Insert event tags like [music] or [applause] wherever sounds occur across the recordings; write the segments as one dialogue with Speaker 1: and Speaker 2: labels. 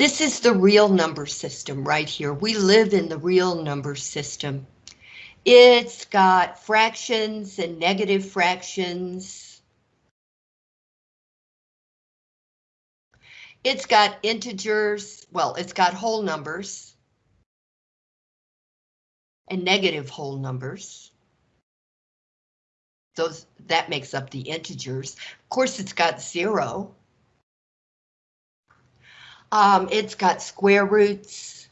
Speaker 1: This is the real number system right here. We live in the real number system. It's got fractions and negative fractions. It's got integers, well, it's got whole numbers and negative whole numbers. Those that makes up the integers. Of course, it's got zero. Um, it's got square roots.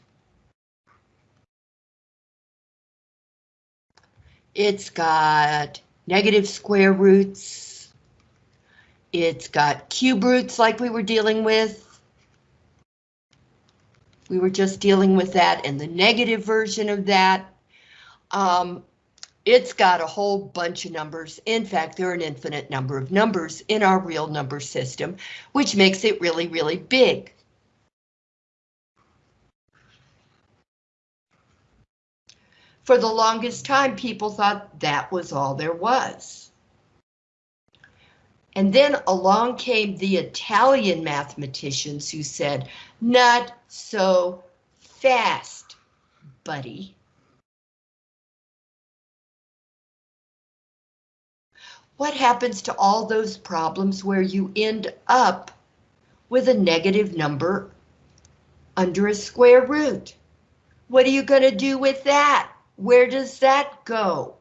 Speaker 1: It's got negative square roots. It's got cube roots like we were dealing with. We were just dealing with that and the negative version of that. Um, it's got a whole bunch of numbers. In fact, there are an infinite number of numbers in our real number system, which makes it really, really big. For the longest time, people thought that was all there was. And then along came the Italian mathematicians who said, not so fast, buddy. What happens to all those problems where you end up with a negative number under a square root? What are you going to do with that? Where does that go?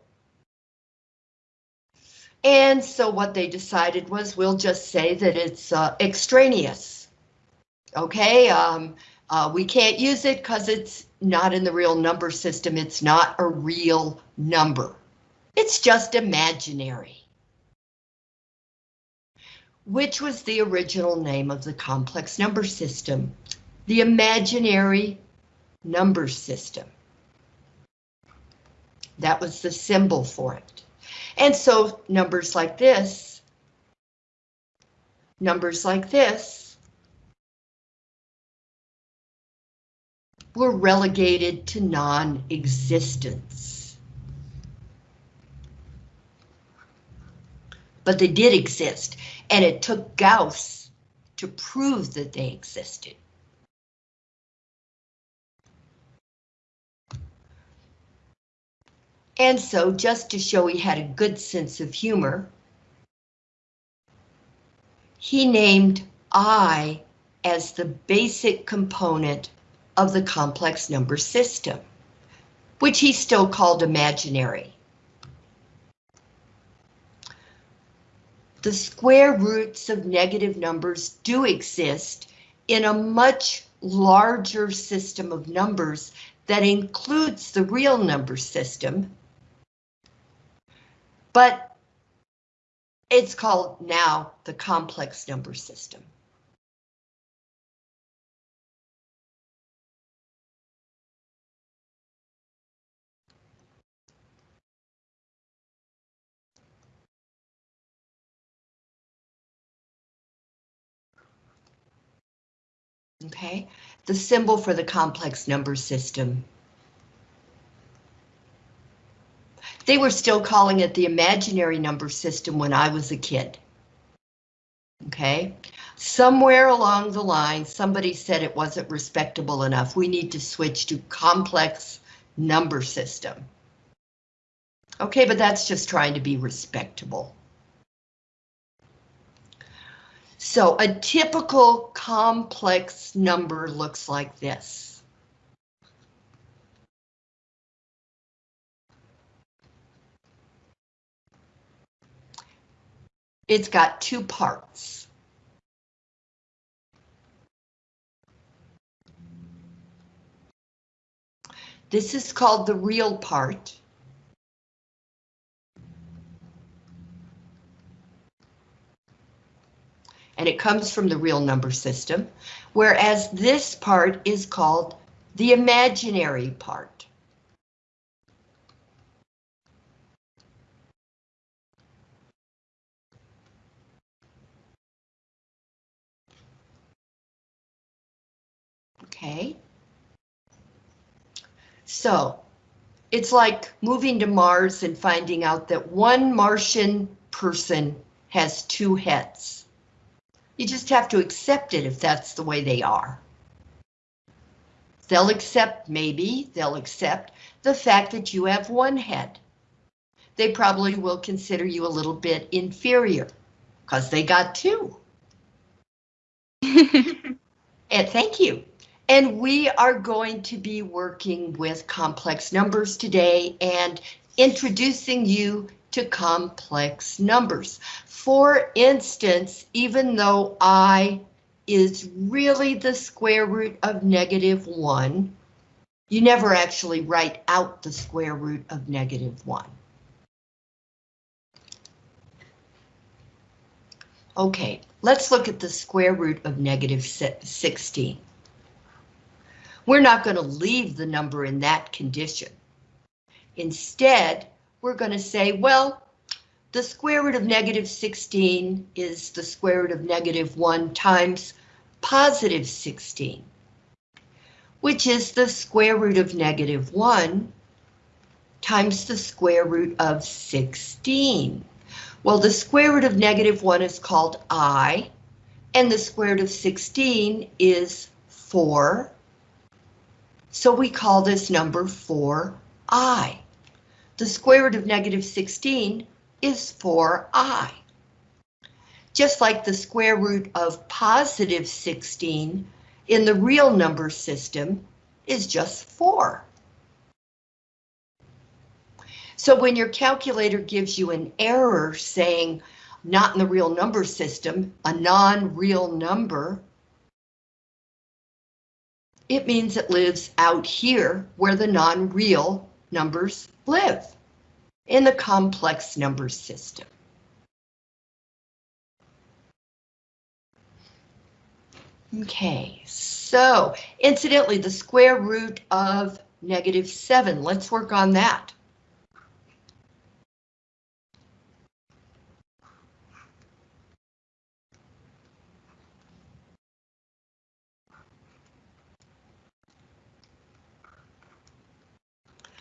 Speaker 1: And so what they decided was we'll just say that it's uh, extraneous. Okay, um, uh, we can't use it because it's not in the real number system. It's not a real number. It's just imaginary. Which was the original name of the complex number system? The imaginary number system. That was the symbol for it. And so numbers like this, numbers like this, were relegated to non-existence. But they did exist, and it took Gauss to prove that they existed. And so just to show he had a good sense of humor, he named I as the basic component of the complex number system, which he still called imaginary. The square roots of negative numbers do exist in a much larger system of numbers that includes the real number system, but it's called now the complex number system. Okay, the symbol for the complex number system They were still calling it the imaginary number system when I was a kid. Okay, somewhere along the line, somebody said it wasn't respectable enough. We need to switch to complex number system. Okay, but that's just trying to be respectable. So a typical complex number looks like this. It's got two parts. This is called the real part. And it comes from the real number system, whereas this part is called the imaginary part. Okay. So it's like moving to Mars and finding out that one Martian person has two heads. You just have to accept it if that's the way they are. They'll accept, maybe, they'll accept the fact that you have one head. They probably will consider you a little bit inferior, because they got two. [laughs] and thank you. And we are going to be working with complex numbers today and introducing you to complex numbers. For instance, even though I is really the square root of negative 1, you never actually write out the square root of negative 1. Okay, let's look at the square root of negative 16. We're not going to leave the number in that condition. Instead, we're going to say, well, the square root of negative 16 is the square root of negative 1 times positive 16, which is the square root of negative 1 times the square root of 16. Well, the square root of negative 1 is called i, and the square root of 16 is 4. So we call this number 4i. The square root of negative 16 is 4i. Just like the square root of positive 16 in the real number system is just 4. So when your calculator gives you an error saying not in the real number system, a non-real number, it means it lives out here where the non-real numbers live, in the complex number system. Okay, so incidentally, the square root of negative 7, let's work on that.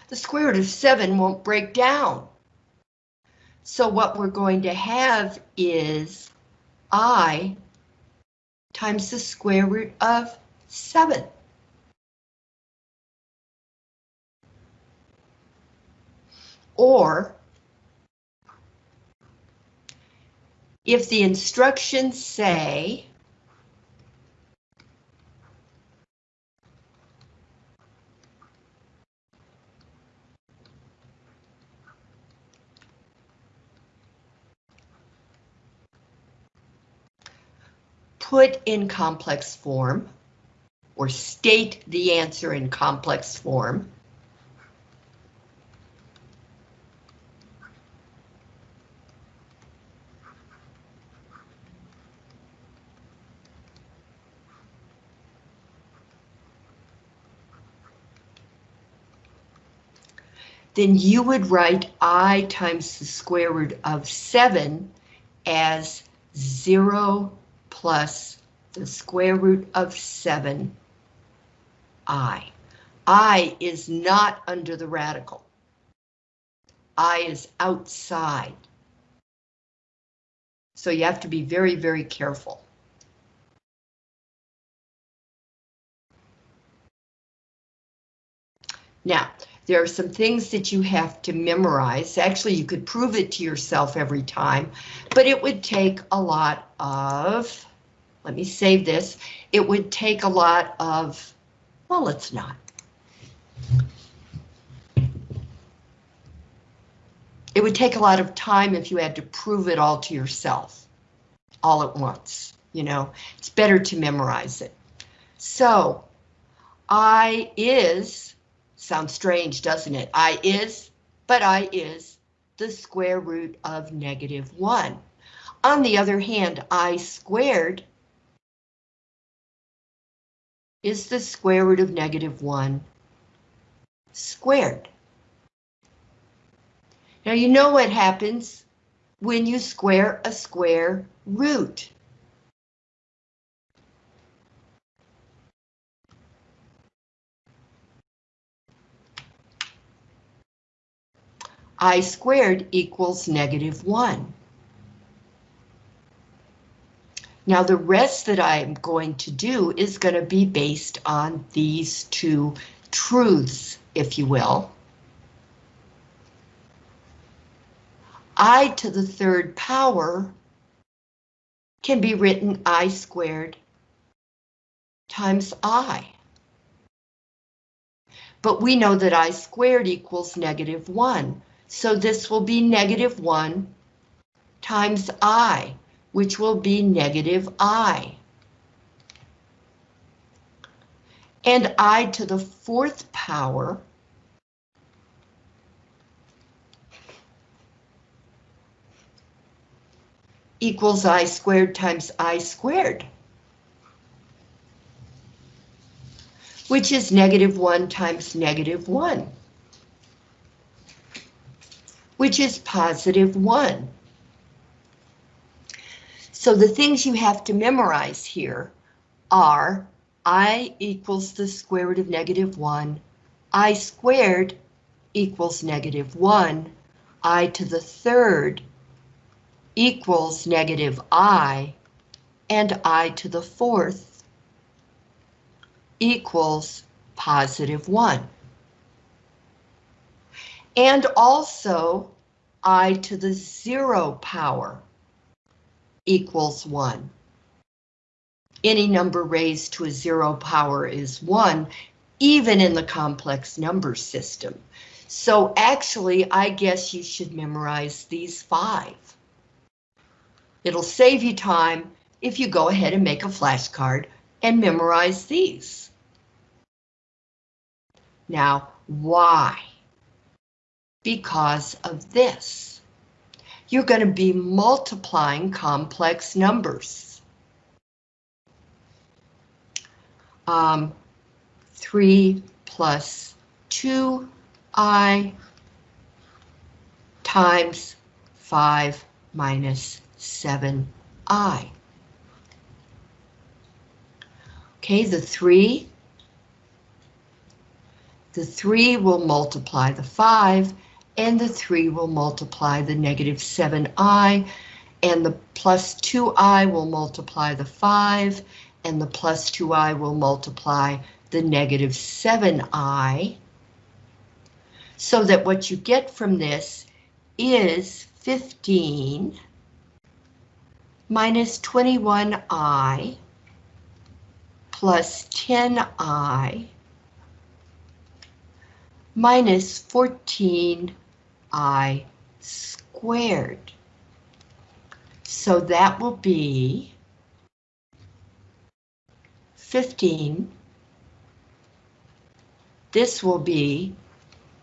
Speaker 1: The square root of 7 won't break down. So what we're going to have is i times the square root of 7. Or if the instructions say put in complex form or state the answer in complex form. then you would write i times the square root of 7 as 0 plus the square root of 7i. i is not under the radical. i is outside. So you have to be very, very careful. Now, there are some things that you have to memorize. Actually, you could prove it to yourself every time, but it would take a lot of let me save this. It would take a lot of, well, let's not. It would take a lot of time if you had to prove it all to yourself, all at once, you know, it's better to memorize it. So, I is, sounds strange, doesn't it? I is, but I is the square root of negative 1. On the other hand, I squared is the square root of negative 1 squared. Now you know what happens when you square a square root. I squared equals negative 1. Now the rest that I'm going to do is going to be based on these two truths, if you will. i to the third power can be written i squared times i. But we know that i squared equals negative 1, so this will be negative 1 times i, which will be negative i. And i to the fourth power equals i squared times i squared. Which is negative 1 times negative 1. Which is positive 1. So the things you have to memorize here are i equals the square root of negative 1, i squared equals negative 1, i to the third equals negative i, and i to the fourth equals positive 1. And also i to the zero power equals 1. Any number raised to a zero power is 1, even in the complex number system. So actually, I guess you should memorize these five. It'll save you time if you go ahead and make a flashcard and memorize these. Now, why? Because of this. You're going to be multiplying complex numbers. Um, 3 plus 2i times 5 minus 7i. Okay, the 3, the 3 will multiply the 5, and the 3 will multiply the negative 7i, and the plus 2i will multiply the 5, and the plus 2i will multiply the negative 7i, so that what you get from this is 15 minus 21i plus 10i minus 14i squared. So that will be 15. This will be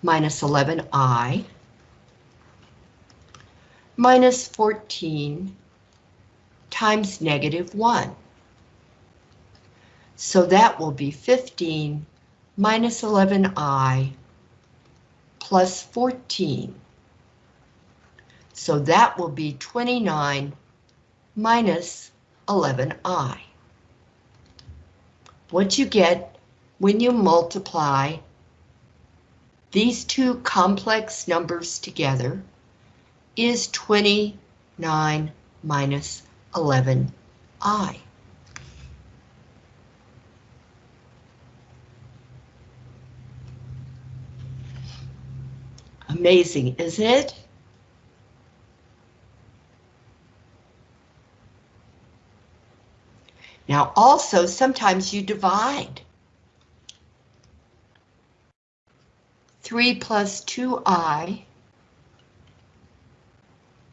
Speaker 1: minus 11i minus 14 times negative 1. So that will be 15 minus 11i plus 14. So that will be 29 minus 11i. What you get when you multiply these two complex numbers together is 29 minus 11i. Amazing, isn't it? Now also, sometimes you divide. 3 plus 2i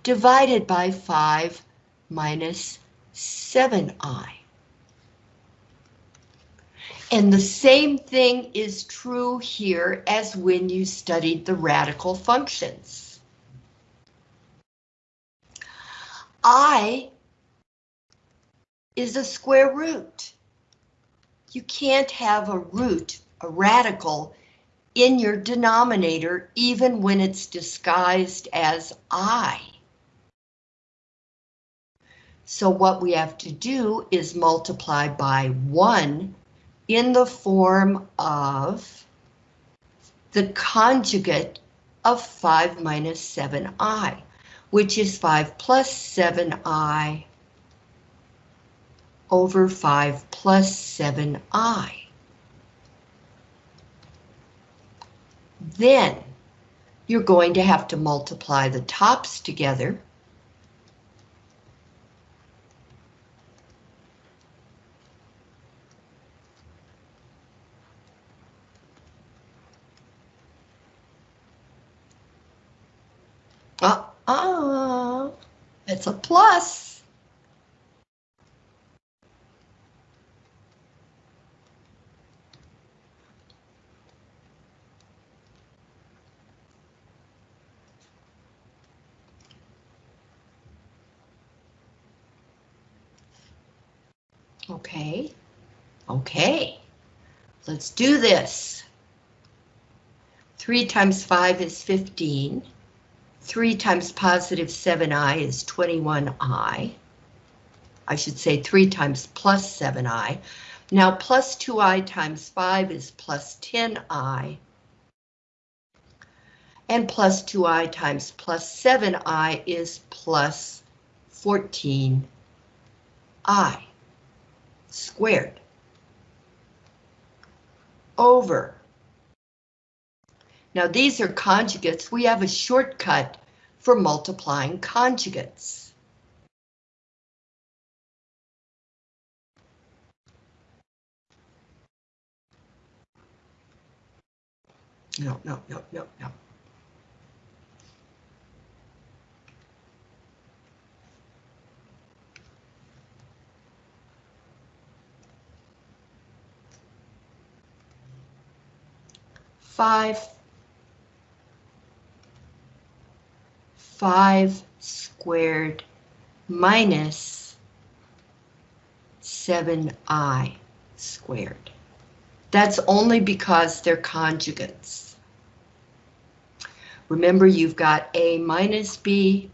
Speaker 1: divided by 5 minus 7i. And the same thing is true here as when you studied the radical functions. I is a square root. You can't have a root, a radical, in your denominator even when it's disguised as I. So what we have to do is multiply by 1 in the form of the conjugate of 5 minus 7i, which is 5 plus 7i over 5 plus 7i. Then you're going to have to multiply the tops together. Uh-uh, it's a plus. Okay, okay, let's do this. 3 times 5 is 15. 3 times positive 7i is 21i. I should say 3 times plus 7i. Now plus 2i times 5 is plus 10i. And plus 2i times plus 7i is plus 14i squared over now these are conjugates. We have a shortcut for multiplying conjugates. No, no, no, no, no. Five 5 squared minus 7i squared. That's only because they're conjugates. Remember, you've got a minus b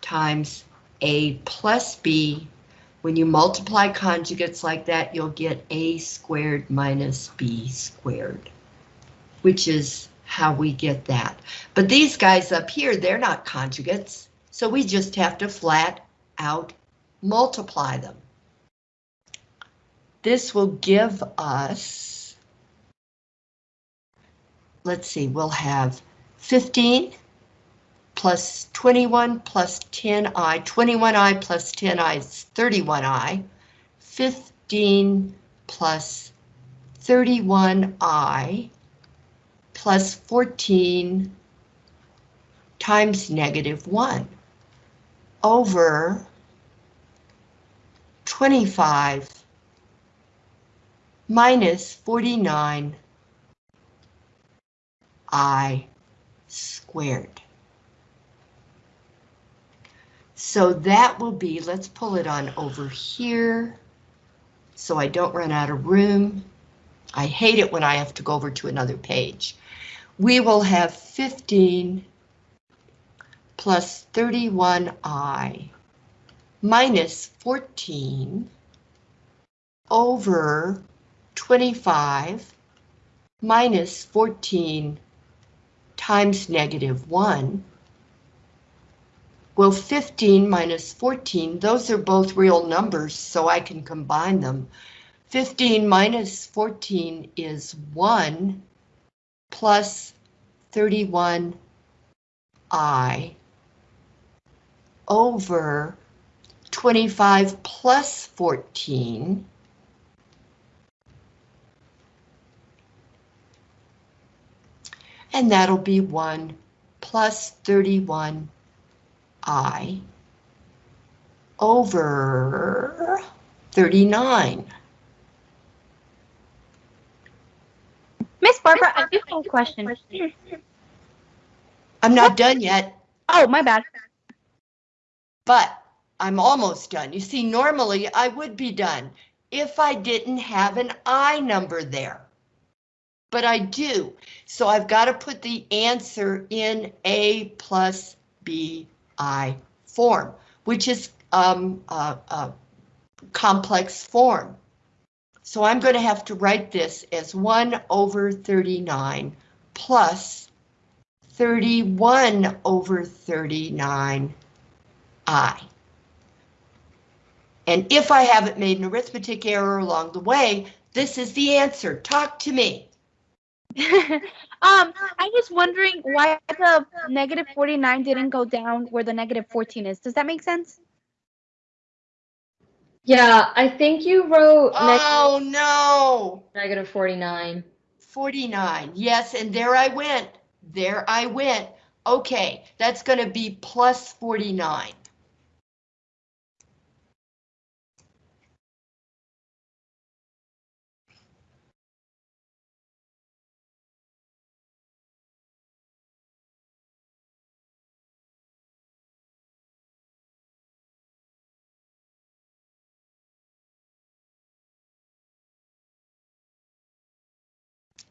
Speaker 1: times a plus b. When you multiply conjugates like that, you'll get a squared minus b squared, which is how we get that. But these guys up here, they're not conjugates, so we just have to flat out multiply them. This will give us, let's see, we'll have 15 plus 21 plus 10i, 21i plus 10i is 31i, 15 plus 31i plus 14 times negative 1 over 25 minus 49 i squared. So that will be, let's pull it on over here so I don't run out of room. I hate it when I have to go over to another page we will have 15 plus 31i minus 14 over 25 minus 14 times negative 1. Well, 15 minus 14, those are both real numbers, so I can combine them. 15 minus 14 is 1 plus 31i over 25 plus 14 and that'll be 1 plus 31i over 39.
Speaker 2: Miss Barbara, I do have a question.
Speaker 1: I'm not done yet,
Speaker 2: Oh, my bad.
Speaker 1: but I'm almost done. You see, normally I would be done if I didn't have an I number there. But I do, so I've got to put the answer in A plus B I form, which is um, a, a complex form. So I'm going to have to write this as 1 over 39 plus 31 over 39 I. And if I haven't made an arithmetic error along the way, this is the answer. Talk to me. [laughs]
Speaker 2: um, I'm just wondering why the negative 49 didn't go down where the negative 14 is. Does that make sense?
Speaker 3: Yeah, I think you wrote
Speaker 1: Oh, no.
Speaker 3: negative 49.
Speaker 1: 49. Yes, and there I went. There I went. Okay, that's going to be plus 49.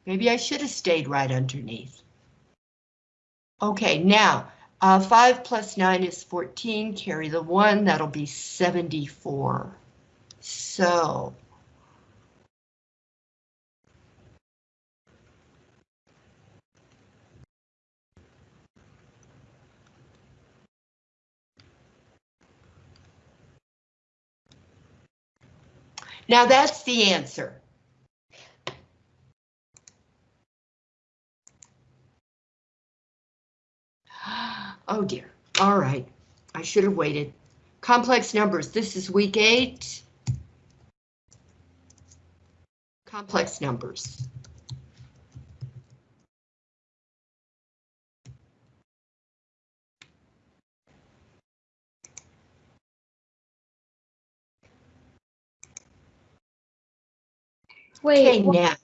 Speaker 1: Maybe I should have stayed right underneath. Okay, now, uh, 5 plus 9 is 14, carry the 1, that'll be 74. So, now that's the answer. [gasps] Oh dear. All right. I should have waited. Complex numbers. This is week eight. Complex numbers. Okay,
Speaker 3: Wait, why,
Speaker 1: now,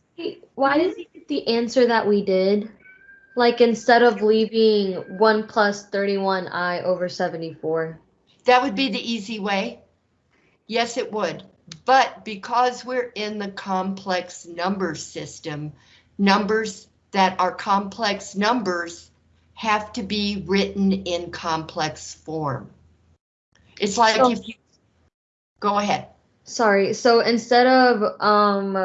Speaker 3: why did we get the answer that we did? Like instead of leaving 1 plus 31i over 74.
Speaker 1: that would be the easy way. Yes, it would. But because we're in the complex number system, numbers that are complex numbers have to be written in complex form. It's like
Speaker 3: So-
Speaker 1: if you, go ahead.
Speaker 3: Sorry, so instead of um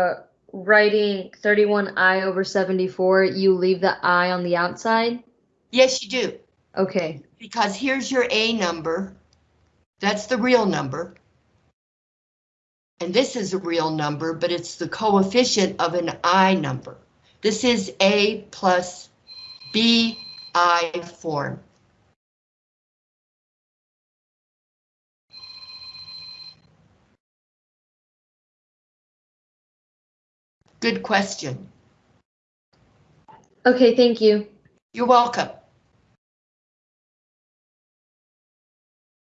Speaker 3: writing 31i over 74, you leave the i on the outside?
Speaker 1: Yes, you do,
Speaker 3: Okay.
Speaker 1: because here's your A number. That's the real number. And this is a real number, but it's the coefficient of an I number. This is A plus B I form. Good question.
Speaker 3: Okay, thank you.
Speaker 1: You're welcome.